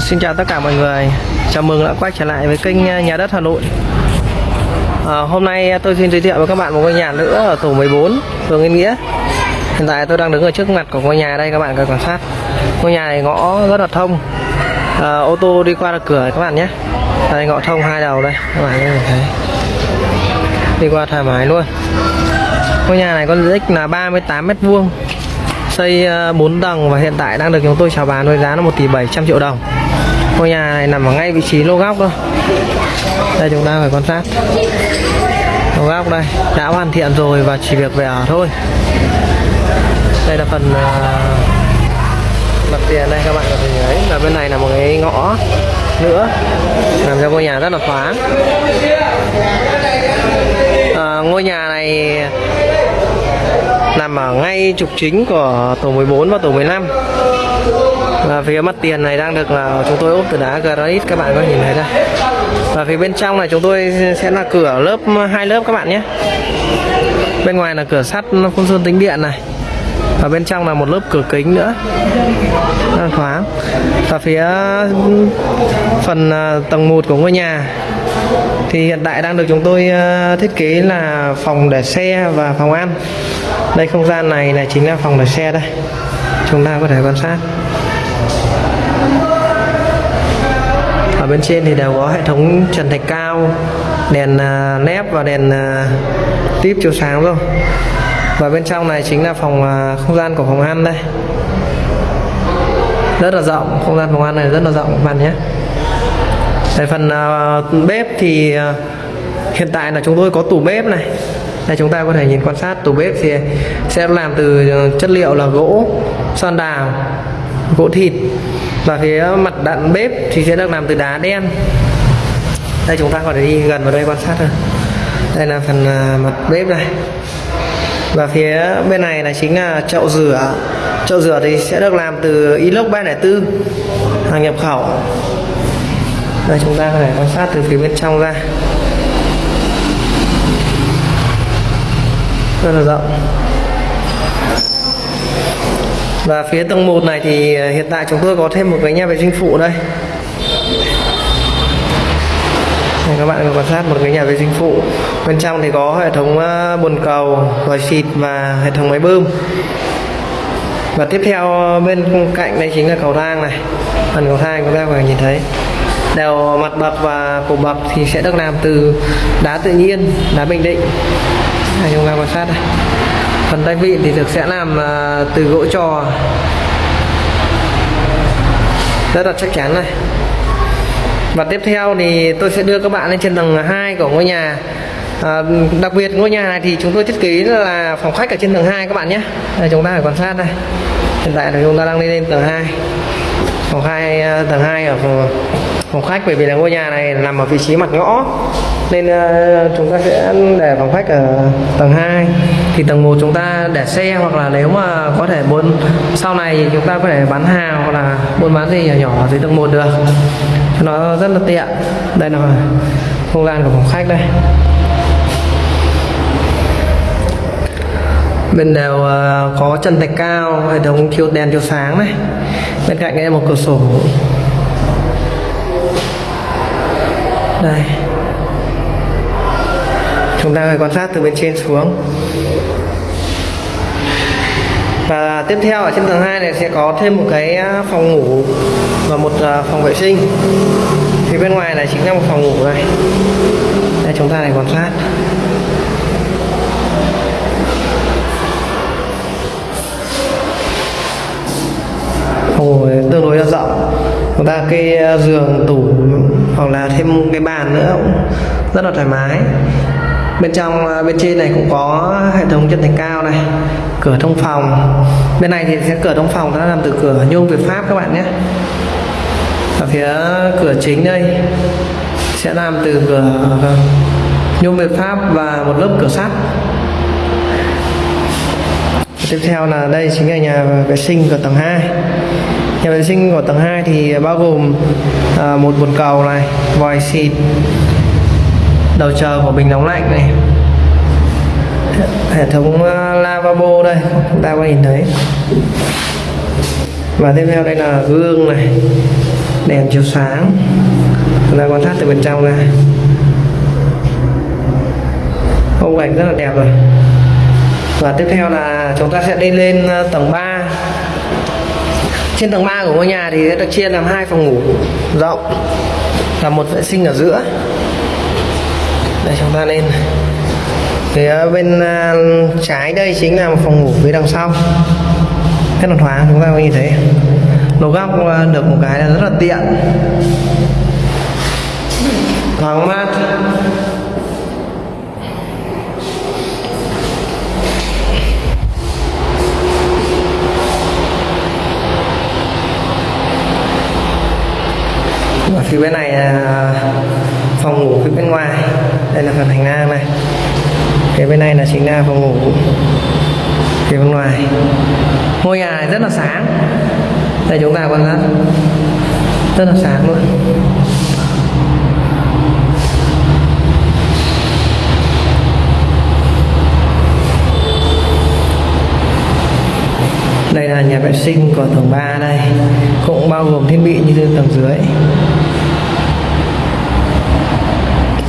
Ờ, xin chào tất cả mọi người. Chào mừng đã quay trở lại với kênh ờ, Nhà đất Hà Nội. À, Hôm nay tôi xin giới thiệu với các bạn một ngôi nhà nữa ở tổ 14 phường Yên Nghĩa. Hiện tại tôi đang đứng ở trước mặt của ngôi nhà đây các bạn cần quan sát. Ngôi nhà này ngõ rất là thông. À, Ô tô đi qua được cửa các bạn nhé. Đây ngõ thông hai đầu đây các bạn có thể thấy. Đi qua thoải mái luôn. Ngôi nhà này có diện tích là 38 mét vuông xây ờ, 4 tầng và hiện tại đang được chúng tôi chào bán với giá là 1 tỷ 700 triệu đồng. Ngôi nhà này nằm ở ngay vị trí lô góc thôi. Đây chúng ta phải quan sát. Lô góc đây đã hoàn thiện rồi và chỉ việc về ở thôi. Đây là phần ờ, mặt tiền đây các bạn có thể thấy là bên này là một cái ngõ nữa. Làm cho ngôi nhà rất là thoáng. À, ngôi nhà này nằm ở ngay trục chính của tổ 14 và tổ 15 và phía mặt tiền này đang được là chúng tôi ốp từ đá granite các bạn có nhìn thấy đây và phía bên trong này chúng tôi sẽ là cửa lớp hai lớp các bạn nhé. Bên ngoài là cửa sắt phun sơn tính điện này. Và bên trong là một lớp cửa kính nữa. Rất thoáng. Và phía phần à, tầng 1 của ngôi nhà thì hiện tại đang được chúng tôi à, thiết kế là phòng để xe và phòng ăn đây không gian này là chính là phòng để xe đây. Chúng ta có thể quan sát. Ở bên trên thì đều có hệ thống trần thạch cao đèn à, uh, nép và đèn à, tiếp chiếu sáng rồi. Và bên trong này chính là phòng à, không gian của phòng ăn đây. Rất là rộng không gian phòng ăn này rất là rộng các bạn nhé. Về phần uh, bếp thì uh, hiện tại là chúng tôi có tủ bếp này đây, chúng ta có thể nhìn quan sát tủ bếp thì sẽ làm từ ờ, chất liệu là gỗ, son đào, gỗ thịt. Và phía mặt đạn bếp thì sẽ được làm từ đá đen. Đây, chúng ta có thể đi gần vào đây quan sát thôi. Đây là phần ờ, mặt bếp này. Và phía bên này là chính là chậu rửa. Chậu rửa thì sẽ được làm từ inox 304 hàng nhập khẩu. Đây, chúng ta có thể quan sát từ phía bên trong ra. Rất là rộng và phía tầng 1 này thì ờ, hiện tại chúng tôi có thêm một cái nhà vệ sinh phụ đây. Đây, các bạn quan sát một cái nhà vệ sinh phụ. Bên trong thì có hệ thống ờ, bồn cầu vòi xịt và hệ thống máy bơm. Và tiếp theo ờ, bên cạnh đây chính là cầu thang này. Phần cầu thang chúng ta có thể nhìn thấy. Đều mặt bậc và cổ bậc thì sẽ được làm từ đá tự nhiên đá bình định anh chúng ta quan sát đây. Phần tay vịn thì được sẽ làm à, từ gỗ trò. Rất là chắc chắn này. Và tiếp theo thì tôi sẽ đưa các bạn lên trên tầng 2 của ngôi nhà. À, đặc biệt ngôi nhà này thì chúng tôi thiết kế là phòng khách ở trên tầng 2 các bạn nhé. Đây chúng ta phải quan sát đây. Hiện tại là chúng ta đang đi lên tầng 2 phòng hai à, tầng 2 ở phòng, phòng khách bởi vì là ngôi nhà này nằm ở vị trí mặt ngõ. Nên uh, chúng ta sẽ để phòng khách ở tầng 2 thì tầng 1 chúng ta để xe hoặc là nếu mà có thể buôn sau này thì chúng ta có thể bán hàng hoặc là buôn bán gì nhỏ nhỏ dưới tầng 1 được. Cho nó rất là tiện. Đây là không gian của phòng khách đây. Bên đều uh, có chân thạch cao hệ thống chiếu đèn chiếu sáng này. Bên cạnh đây là một cửa sổ. Đây. Chúng ta phải quan sát từ bên trên xuống. Và tiếp theo ở trên tầng 2 này sẽ có thêm một cái à, phòng ngủ và một à, phòng vệ sinh. Thì bên ngoài này chính là một phòng ngủ này. Đây, chúng ta này quan sát. Phòng ngủ tương đối là rộng. Chúng ta cái à, giường, tủ hoặc là thêm cái bàn nữa cũng rất là thoải mái. Bên trong à, bên trên này cũng có hệ thống chân thạch cao này, cửa thông phòng. Bên này thì sẽ cửa thông phòng nó làm từ cửa nhôm Việt Pháp các bạn nhé. Ở phía cửa chính đây sẽ làm từ cửa nhôm Việt Pháp và một lớp cửa sắt. Tiếp theo là đây chính là nhà vệ sinh của tầng 2 nhà vệ sinh của tầng 2 thì bao gồm à, một bồn cầu này vòi xịt đầu chờ của bình nóng lạnh này hệ thống à, lavabo đây chúng ta có nhìn thấy. Và tiếp theo đây là gương này đèn chiếu sáng chúng ta quan sát từ bên trong ra. Khung cảnh rất là đẹp rồi. Và tiếp theo là chúng ta sẽ đi lên à, tầng 3 trên tầng 3 của ngôi nhà thì sẽ được chia làm hai phòng ngủ rộng và một vệ sinh ở giữa. Đây, chúng ta lên phía bên à, trái đây chính là một phòng ngủ phía đằng sau. Rất là thoáng, chúng ta có nhìn thấy. Lỗ góc à, được một cái là rất là tiện. Thoáng mát này là phòng ngủ phía bên ngoài. Đây là phần hành lang này. Phía bên này là chính là phòng ngủ phía bên ngoài. Ngôi nhà này rất là sáng. Đây chúng ta quan sát. Rất là sáng luôn. Đây là nhà vệ sinh của tầng 3 đây. Cũng bao gồm thiết bị như tầng dưới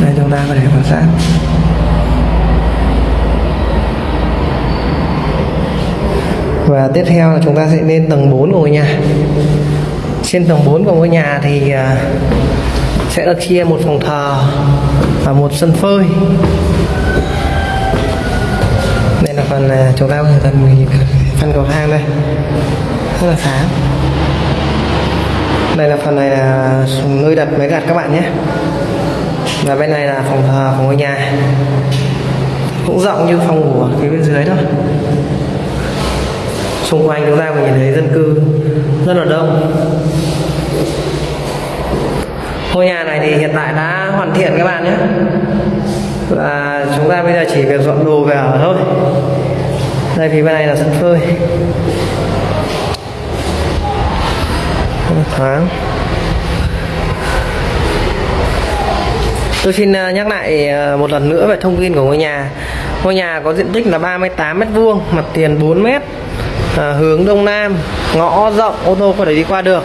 đây chúng ta có thể quan sát và tiếp theo là chúng ta sẽ lên tầng 4 của ngôi nhà. Trên tầng 4 của ngôi nhà thì à, sẽ được chia một phòng thờ và một sân phơi. Đây là phần chúng ta có thể tận nhìn phần cầu thang đây. Rất là sáng. Đây là phần này là nơi đặt máy gạt các bạn nhé và bên này là phòng thờ của ngôi nhà. Cũng rộng như phòng ngủ ở phía bên dưới thôi. Xung quanh chúng ta có nhìn thấy dân cư rất là đông. Ngôi nhà này thì hiện tại đã hoàn thiện các bạn nhé. Và chúng ta bây giờ chỉ việc dọn đồ về ở thôi. Đây phía bên này là sân phơi. Rất là thoáng. Tôi xin ờ, nhắc lại ờ, một lần nữa về thông tin của ngôi nhà. Ngôi nhà có diện tích là 38m2, mặt tiền 4 m, à, hướng đông nam, ngõ rộng, ô tô có thể đi qua được.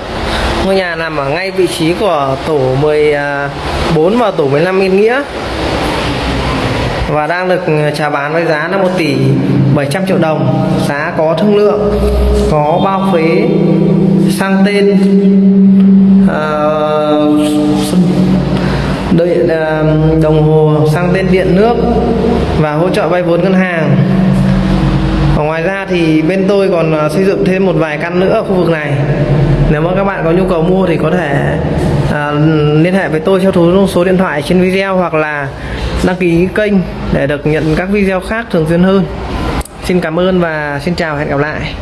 Ngôi nhà nằm ở ngay vị trí của tổ 14 ờ, và tổ 15 Yên Nghĩa và đang được chào bán với giá là 1 tỷ 700 triệu đồng giá có thương lượng có bao phế sang tên uh, đồng hồ sang tên điện nước và hỗ trợ vay vốn ngân hàng. Và ngoài ra thì bên tôi còn à, xây dựng thêm một vài căn nữa ở khu vực này. Nếu mà các bạn có nhu cầu mua thì có thể uh, liên hệ với tôi theo số số điện thoại trên video hoặc là đăng ký kênh để được nhận các video khác thường xuyên hơn. Xin cảm ơn và xin chào hẹn gặp lại.